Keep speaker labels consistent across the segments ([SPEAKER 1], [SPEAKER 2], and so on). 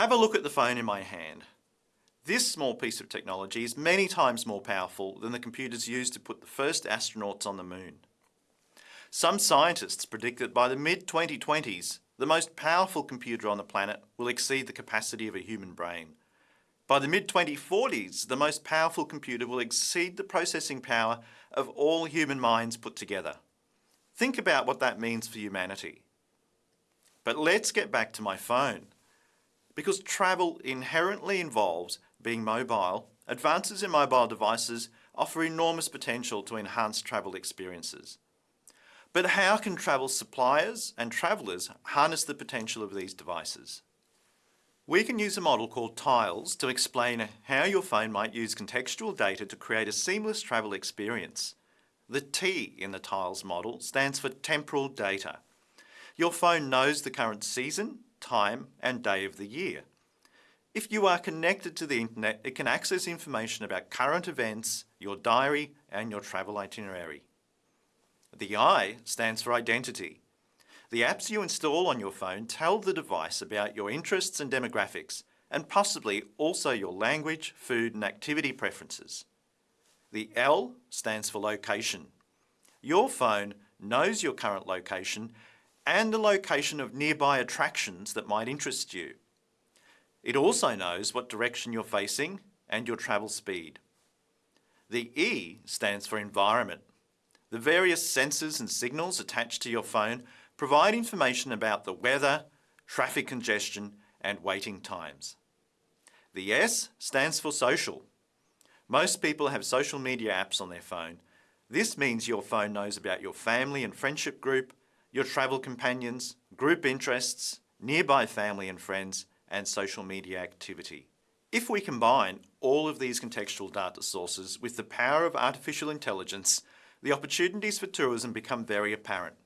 [SPEAKER 1] Have a look at the phone in my hand. This small piece of technology is many times more powerful than the computers used to put the first astronauts on the moon. Some scientists predict that by the mid-2020s, the most powerful computer on the planet will exceed the capacity of a human brain. By the mid-2040s, the most powerful computer will exceed the processing power of all human minds put together. Think about what that means for humanity. But let's get back to my phone. Because travel inherently involves being mobile, advances in mobile devices offer enormous potential to enhance travel experiences. But how can travel suppliers and travellers harness the potential of these devices? We can use a model called Tiles to explain how your phone might use contextual data to create a seamless travel experience. The T in the Tiles model stands for temporal data. Your phone knows the current season, time and day of the year. If you are connected to the internet, it can access information about current events, your diary and your travel itinerary. The I stands for identity. The apps you install on your phone tell the device about your interests and demographics, and possibly also your language, food and activity preferences. The L stands for location. Your phone knows your current location and the location of nearby attractions that might interest you. It also knows what direction you're facing and your travel speed. The E stands for environment. The various sensors and signals attached to your phone provide information about the weather, traffic congestion and waiting times. The S stands for social. Most people have social media apps on their phone. This means your phone knows about your family and friendship group, your travel companions, group interests, nearby family and friends, and social media activity. If we combine all of these contextual data sources with the power of artificial intelligence, the opportunities for tourism become very apparent.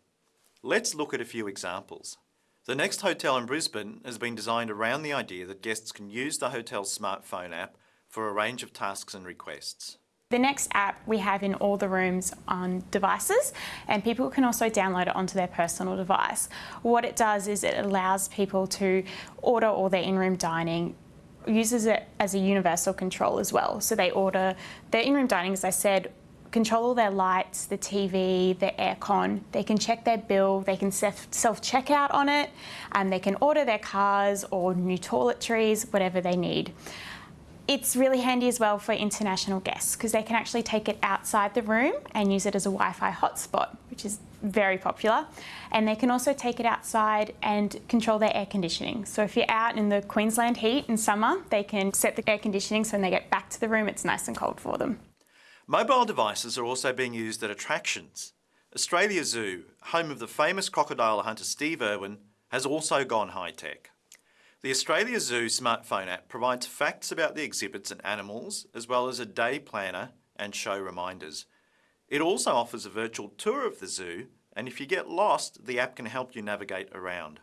[SPEAKER 1] Let's look at a few examples. The next hotel in Brisbane has been designed around the idea that guests can use the hotel's smartphone app for a range of tasks and requests.
[SPEAKER 2] The next app we have in all the rooms on devices and people can also download it onto their personal device. What it does is it allows people to order all their in-room dining uses it as a universal control as well. So they order their in-room dining, as I said, control all their lights, the TV, the aircon. They can check their bill, they can self-check out on it, and they can order their cars or new toiletries, whatever they need. It's really handy as well for international guests because they can actually take it outside the room and use it as a Wi-Fi hotspot, which is very popular. And they can also take it outside and control their air conditioning. So if you're out in the Queensland heat in summer, they can set the air conditioning so when they get back to the room, it's nice and cold for them.
[SPEAKER 1] Mobile devices are also being used at attractions. Australia Zoo, home of the famous crocodile hunter Steve Irwin, has also gone high-tech. The Australia Zoo smartphone app provides facts about the exhibits and animals, as well as a day planner and show reminders. It also offers a virtual tour of the zoo, and if you get lost, the app can help you navigate around.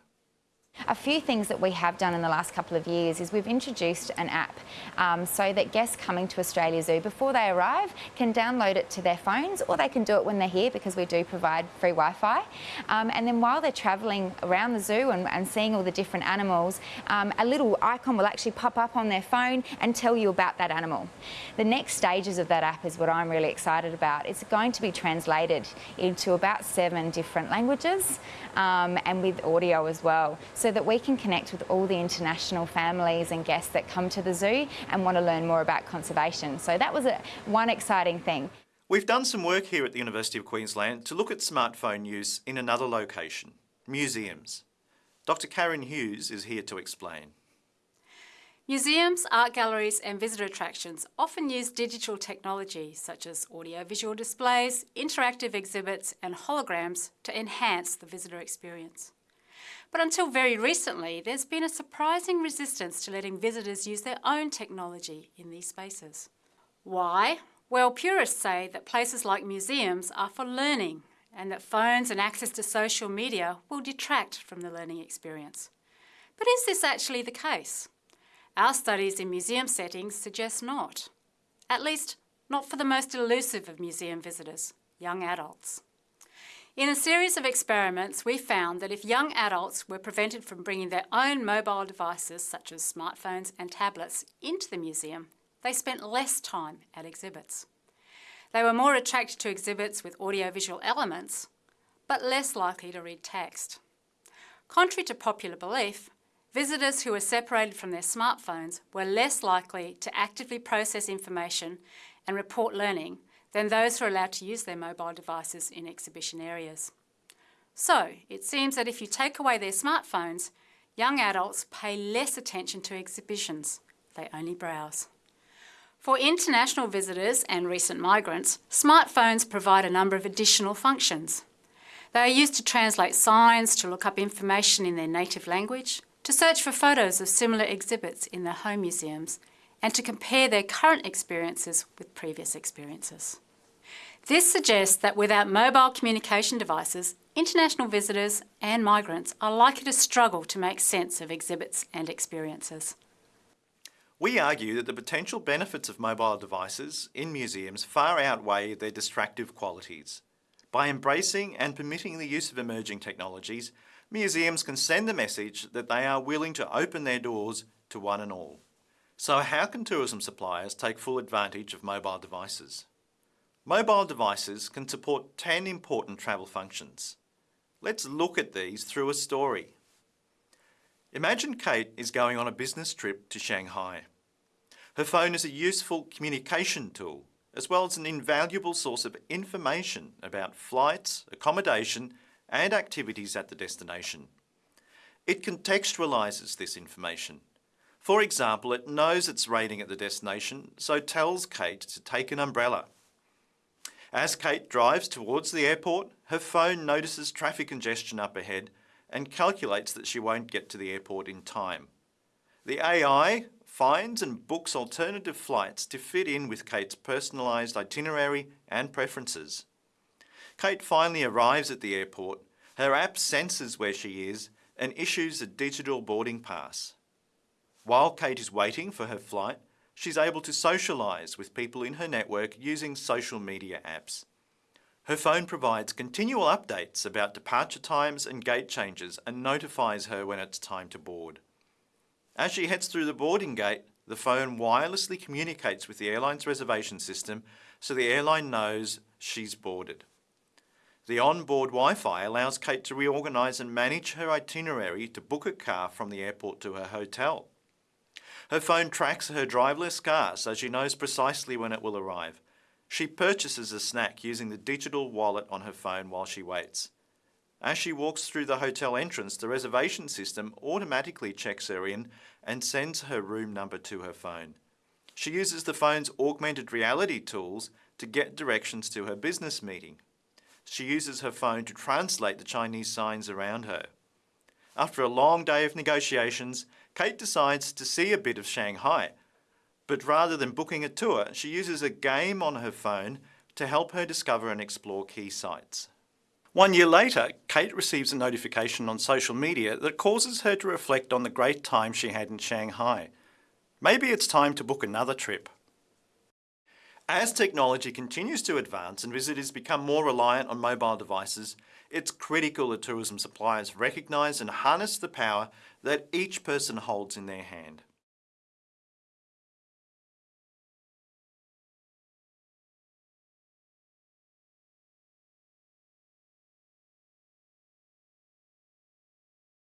[SPEAKER 3] A few things that we have done in the last couple of years is we've introduced an app um, so that guests coming to Australia Zoo before they arrive can download it to their phones or they can do it when they're here because we do provide free Wi-Fi. Um, and then while they're travelling around the zoo and, and, seeing all the different animals, um, a little icon will actually pop up on their phone and tell you about that animal. The next stages of that app is what I'm really excited about. It's going to be translated into about seven different languages um, and with audio as well so that we can connect with all the international families and guests that come to the zoo and want to learn more about conservation. So that was a, one exciting thing.
[SPEAKER 1] We've done some work here at the University of Queensland to look at smartphone use in another location, museums. Dr Karen Hughes is here to explain.
[SPEAKER 4] Museums, art galleries and visitor attractions often use digital technology such as audio-visual displays, interactive exhibits and holograms to enhance the visitor experience. But until very recently, there's been a surprising resistance to letting visitors use their own technology in these spaces. Why? Well, purists say that places like museums are for learning and that phones and access to social media will detract from the learning experience. But is this actually the case? Our studies in museum settings suggest not. At least, not for the most elusive of museum visitors, young adults. In a series of experiments, we found that if young adults were prevented from bringing their own mobile devices, such as smartphones and tablets, into the museum, they spent less time at exhibits. They were more attracted to exhibits with audiovisual elements, but less likely to read text. Contrary to popular belief, visitors who were separated from their smartphones were less likely to actively process information and report learning than those who are allowed to use their mobile devices in exhibition areas. So, it seems that if you take away their smartphones, young adults pay less attention to exhibitions. They only browse. For international visitors and recent migrants, smartphones provide a number of additional functions. They are used to translate signs, to look up information in their native language, to search for photos of similar exhibits in their home museums, and to compare their current experiences with previous experiences. This suggests that without mobile communication devices, international visitors and migrants are likely to struggle to make sense of exhibits and experiences.
[SPEAKER 1] We argue that the potential benefits of mobile devices in museums far outweigh their distractive qualities. By embracing and permitting the use of emerging technologies, museums can send the message that they are willing to open their doors to one and all. So how can tourism suppliers take full advantage of mobile devices? Mobile devices can support 10 important travel functions. Let's look at these through a story. Imagine Kate is going on a business trip to Shanghai. Her phone is a useful communication tool, as well as an invaluable source of information about flights, accommodation and activities at the destination. It contextualises this information. For example, it knows it's raining at the destination, so tells Kate to take an umbrella. As Kate drives towards the airport, her phone notices traffic congestion up ahead and calculates that she won't get to the airport in time. The AI finds and books alternative flights to fit in with Kate's personalised itinerary and preferences. Kate finally arrives at the airport, her app senses where she is and issues a digital boarding pass. While Kate is waiting for her flight, she's able to socialise with people in her network using social media apps. Her phone provides continual updates about departure times and gate changes and notifies her when it's time to board. As she heads through the boarding gate, the phone wirelessly communicates with the airline's reservation system so the airline knows she's boarded. The onboard Wi-Fi allows Kate to reorganise and manage her itinerary to book a car from the airport to her hotel. Her phone tracks her driverless car so she knows precisely when it will arrive. She purchases a snack using the digital wallet on her phone while she waits. As she walks through the hotel entrance, the reservation system automatically checks her in and sends her room number to her phone. She uses the phone's augmented reality tools to get directions to her business meeting. She uses her phone to translate the Chinese signs around her. After a long day of negotiations, Kate decides to see a bit of Shanghai. But rather than booking a tour, she uses a game on her phone to help her discover and explore key sites. One year later, Kate receives a notification on social media that causes her to reflect on the great time she had in Shanghai. Maybe it's time to book another trip. As technology continues to advance and visitors become more reliant on mobile devices, it's critical that tourism suppliers recognise and harness the power that each person holds in their hand.